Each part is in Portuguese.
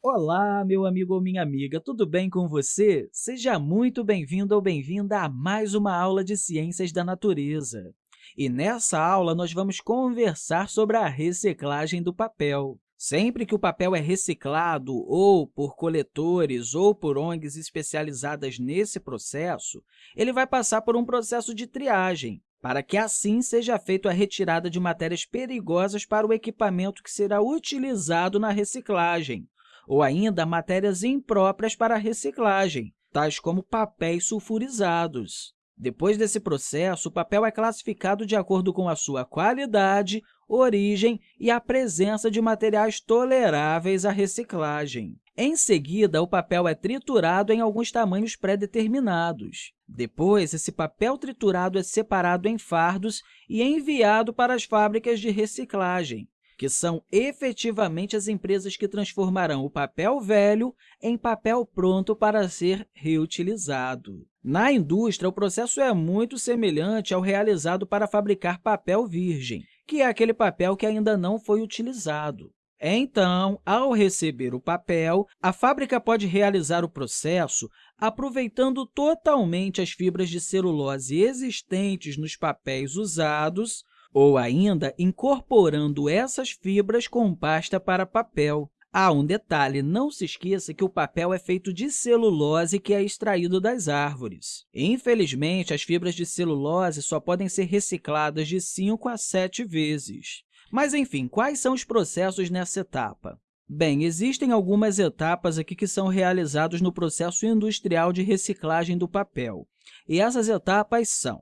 Olá, meu amigo ou minha amiga, tudo bem com você? Seja muito bem-vindo ou bem-vinda a mais uma aula de Ciências da Natureza. E nessa aula, nós vamos conversar sobre a reciclagem do papel. Sempre que o papel é reciclado, ou por coletores ou por ONGs especializadas nesse processo, ele vai passar por um processo de triagem, para que assim seja feita a retirada de matérias perigosas para o equipamento que será utilizado na reciclagem, ou ainda matérias impróprias para reciclagem, tais como papéis sulfurizados. Depois desse processo, o papel é classificado de acordo com a sua qualidade, origem e a presença de materiais toleráveis à reciclagem. Em seguida, o papel é triturado em alguns tamanhos pré-determinados. Depois, esse papel triturado é separado em fardos e enviado para as fábricas de reciclagem, que são efetivamente as empresas que transformarão o papel velho em papel pronto para ser reutilizado. Na indústria, o processo é muito semelhante ao realizado para fabricar papel virgem, que é aquele papel que ainda não foi utilizado. Então, ao receber o papel, a fábrica pode realizar o processo aproveitando totalmente as fibras de celulose existentes nos papéis usados ou ainda incorporando essas fibras com pasta para papel. Ah, um detalhe, não se esqueça que o papel é feito de celulose que é extraído das árvores. Infelizmente, as fibras de celulose só podem ser recicladas de 5 a 7 vezes. Mas, enfim, quais são os processos nessa etapa? Bem, existem algumas etapas aqui que são realizadas no processo industrial de reciclagem do papel. E essas etapas são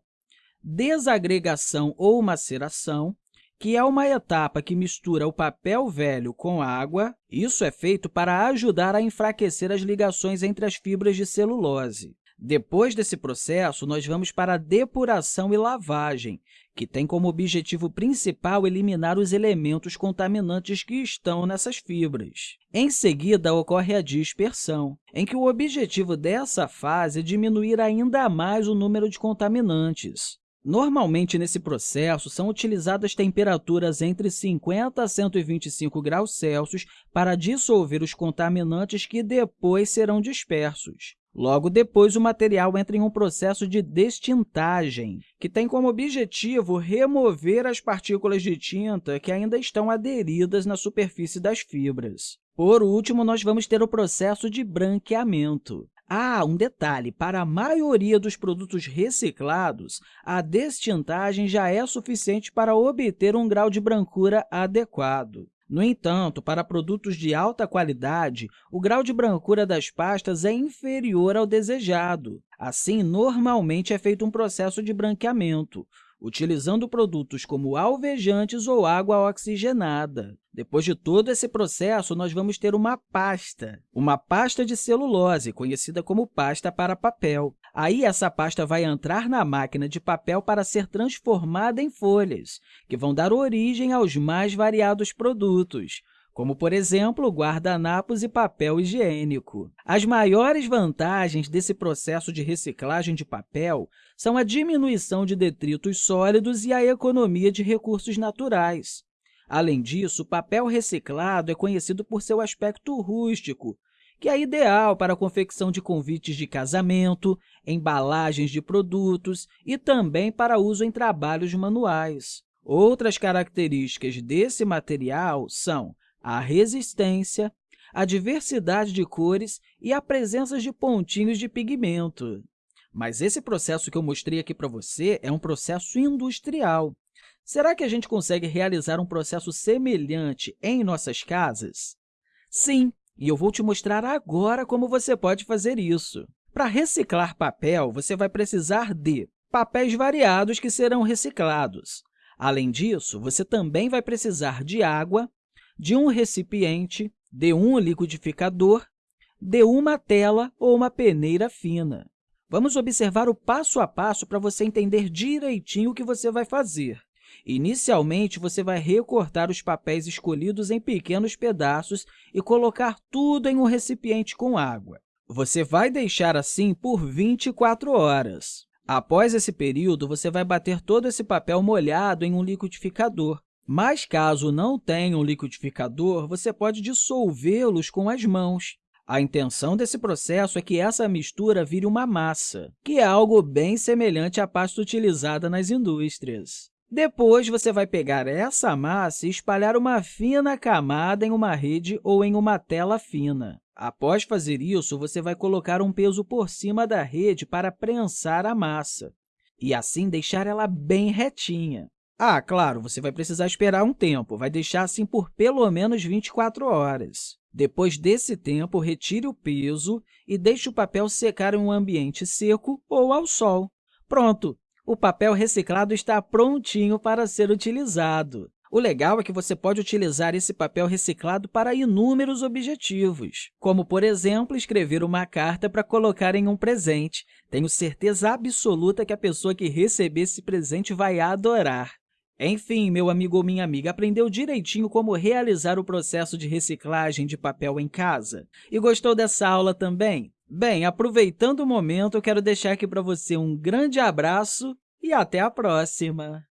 desagregação ou maceração, que é uma etapa que mistura o papel velho com água. Isso é feito para ajudar a enfraquecer as ligações entre as fibras de celulose. Depois desse processo, nós vamos para a depuração e lavagem, que tem como objetivo principal eliminar os elementos contaminantes que estão nessas fibras. Em seguida, ocorre a dispersão, em que o objetivo dessa fase é diminuir ainda mais o número de contaminantes. Normalmente, nesse processo, são utilizadas temperaturas entre 50 a 125 graus Celsius para dissolver os contaminantes que depois serão dispersos. Logo depois, o material entra em um processo de destintagem, que tem como objetivo remover as partículas de tinta que ainda estão aderidas na superfície das fibras. Por último, nós vamos ter o processo de branqueamento. Ah, um detalhe, para a maioria dos produtos reciclados, a destintagem já é suficiente para obter um grau de brancura adequado. No entanto, para produtos de alta qualidade, o grau de brancura das pastas é inferior ao desejado. Assim, normalmente é feito um processo de branqueamento, utilizando produtos como alvejantes ou água oxigenada. Depois de todo esse processo, nós vamos ter uma pasta, uma pasta de celulose, conhecida como pasta para papel. Aí, essa pasta vai entrar na máquina de papel para ser transformada em folhas, que vão dar origem aos mais variados produtos, como, por exemplo, guardanapos e papel higiênico. As maiores vantagens desse processo de reciclagem de papel são a diminuição de detritos sólidos e a economia de recursos naturais. Além disso, o papel reciclado é conhecido por seu aspecto rústico, que é ideal para a confecção de convites de casamento, embalagens de produtos e também para uso em trabalhos manuais. Outras características desse material são a resistência, a diversidade de cores e a presença de pontinhos de pigmento. Mas esse processo que eu mostrei aqui para você é um processo industrial. Será que a gente consegue realizar um processo semelhante em nossas casas? Sim, e eu vou te mostrar agora como você pode fazer isso. Para reciclar papel, você vai precisar de papéis variados que serão reciclados. Além disso, você também vai precisar de água, de um recipiente, de um liquidificador, de uma tela ou uma peneira fina. Vamos observar o passo a passo para você entender direitinho o que você vai fazer. Inicialmente, você vai recortar os papéis escolhidos em pequenos pedaços e colocar tudo em um recipiente com água. Você vai deixar assim por 24 horas. Após esse período, você vai bater todo esse papel molhado em um liquidificador Mas, caso não tenha um liquidificador, você pode dissolvê-los com as mãos. A intenção desse processo é que essa mistura vire uma massa, que é algo bem semelhante à pasta utilizada nas indústrias. Depois, você vai pegar essa massa e espalhar uma fina camada em uma rede ou em uma tela fina. Após fazer isso, você vai colocar um peso por cima da rede para prensar a massa e, assim, deixar ela bem retinha. Ah, claro, você vai precisar esperar um tempo, vai deixar assim por pelo menos 24 horas. Depois desse tempo, retire o peso e deixe o papel secar em um ambiente seco ou ao sol. Pronto! O papel reciclado está prontinho para ser utilizado. O legal é que você pode utilizar esse papel reciclado para inúmeros objetivos, como, por exemplo, escrever uma carta para colocar em um presente. Tenho certeza absoluta que a pessoa que receber esse presente vai adorar. Enfim, meu amigo ou minha amiga, aprendeu direitinho como realizar o processo de reciclagem de papel em casa? E gostou dessa aula também? Bem, aproveitando o momento, eu quero deixar aqui para você um grande abraço e até a próxima!